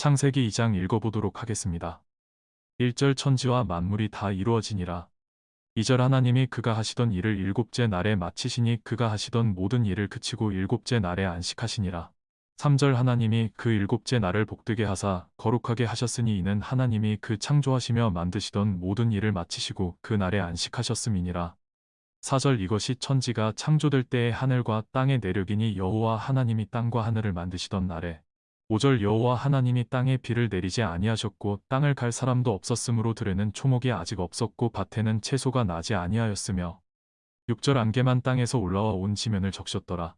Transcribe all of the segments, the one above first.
창세기 2장 읽어보도록 하겠습니다. 1절 천지와 만물이 다 이루어지니라. 2절 하나님이 그가 하시던 일을 일곱째 날에 마치시니 그가 하시던 모든 일을 그치고 일곱째 날에 안식하시니라. 3절 하나님이 그 일곱째 날을 복되게 하사 거룩하게 하셨으니 이는 하나님이 그 창조하시며 만드시던 모든 일을 마치시고 그 날에 안식하셨음이니라. 4절 이것이 천지가 창조될 때의 하늘과 땅의 내력이니 여호와 하나님이 땅과 하늘을 만드시던 날에 5절 여호와 하나님이 땅에 비를 내리지 아니하셨고 땅을 갈 사람도 없었으므로 들에는 초목이 아직 없었고 밭에는 채소가 나지 아니하였으며 6절 안개만 땅에서 올라와 온 지면을 적셨더라.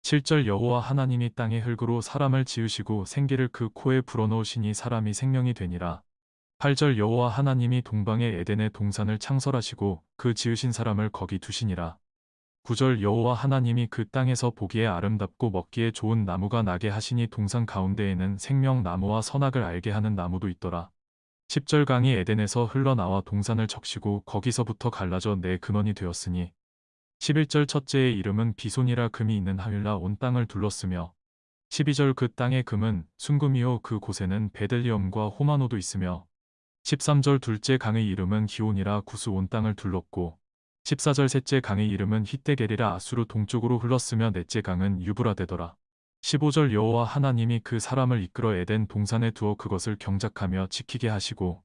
7절 여호와 하나님이 땅의 흙으로 사람을 지으시고 생기를 그 코에 불어넣으시니 사람이 생명이 되니라. 8절 여호와 하나님이 동방의 에덴의 동산을 창설하시고 그 지으신 사람을 거기 두시니라. 9절 여호와 하나님이 그 땅에서 보기에 아름답고 먹기에 좋은 나무가 나게 하시니 동산 가운데에는 생명나무와 선악을 알게 하는 나무도 있더라. 10절 강이 에덴에서 흘러나와 동산을 적시고 거기서부터 갈라져 내 근원이 되었으니. 11절 첫째의 이름은 비손이라 금이 있는 하윌라 온 땅을 둘렀으며. 12절 그 땅의 금은 순금이요 그 곳에는 베들리엄과 호마노도 있으며. 13절 둘째 강의 이름은 기온이라 구스 온 땅을 둘렀고 14절 셋째 강의 이름은 히데게리라 아수르 동쪽으로 흘렀으며 넷째 강은 유브라데더라. 15절 여호와 하나님이 그 사람을 이끌어 에덴 동산에 두어 그것을 경작하며 지키게 하시고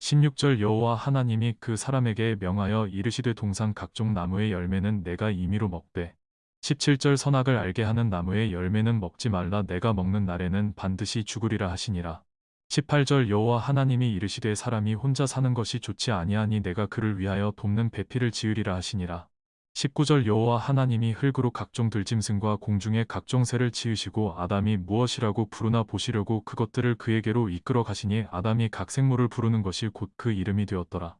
16절 여호와 하나님이 그 사람에게 명하여 이르시되 동산 각종 나무의 열매는 내가 임의로 먹되 17절 선악을 알게 하는 나무의 열매는 먹지 말라 내가 먹는 날에는 반드시 죽으리라 하시니라. 18절 여호와 하나님이 이르시되 사람이 혼자 사는 것이 좋지 아니하니 내가 그를 위하여 돕는 배필을 지으리라 하시니라. 19절 여호와 하나님이 흙으로 각종 들짐승과 공중의 각종 새를 지으시고 아담이 무엇이라고 부르나 보시려고 그것들을 그에게로 이끌어 가시니 아담이 각 생물을 부르는 것이 곧 그 이름이 되었더라.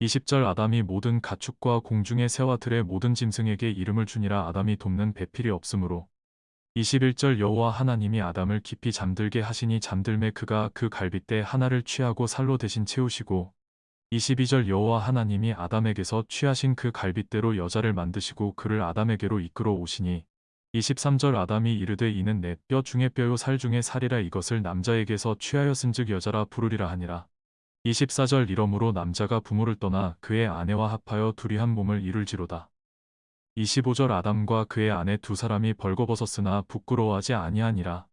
20절 아담이 모든 가축과 공중의 새와 들의 모든 짐승에게 이름을 주니라 아담이 돕는 배필이 없으므로 21절 여호와 하나님이 아담을 깊이 잠들게 하시니 잠들매 그가 그 갈빗대 하나를 취하고 살로 대신 채우시고 22절 여호와 하나님이 아담에게서 취하신 그 갈빗대로 여자를 만드시고 그를 아담에게로 이끌어 오시니 23절 아담이 이르되 이는 내 뼈 중에 뼈요 살 중에 살이라 이것을 남자에게서 취하였은즉 여자라 부르리라 하니라. 24절 이러므로 남자가 부모를 떠나 그의 아내와 합하여 둘이 한 몸을 이룰지로다. 25절 아담과 그의 아내 두 사람이 벌거벗었으나 부끄러워하지 아니하니라.